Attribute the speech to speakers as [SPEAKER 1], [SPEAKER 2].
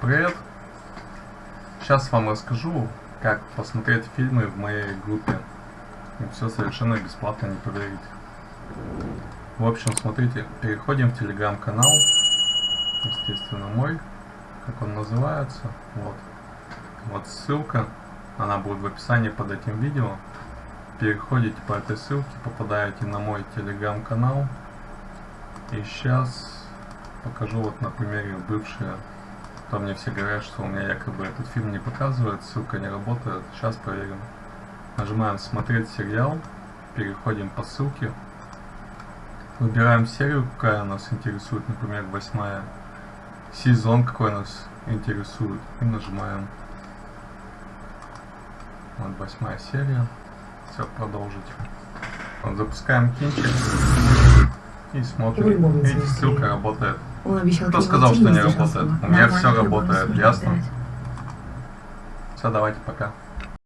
[SPEAKER 1] Привет! Сейчас вам расскажу, как посмотреть фильмы в моей группе. И все совершенно бесплатно, не поверите. В общем, смотрите, переходим в телеграм-канал, естественно мой, как он называется, вот. Вот ссылка, она будет в описании под этим видео. Переходите по этой ссылке, попадаете на мой телеграм-канал. И сейчас покажу вот на примере бывшие. То мне все говорят, что у меня якобы этот фильм не показывает, ссылка не работает. Сейчас проверим. Нажимаем смотреть сериал, переходим по ссылке. Выбираем серию, какая нас интересует, например, восьмая. Сезон какой нас интересует. И нажимаем. Вот восьмая серия. Все, продолжить. Вот, запускаем кинчик. И смотрим. Видите, ссылка работает.
[SPEAKER 2] Он обещал
[SPEAKER 1] Кто сказал, что не работает? У меня все работает, ясно? Все, давайте пока.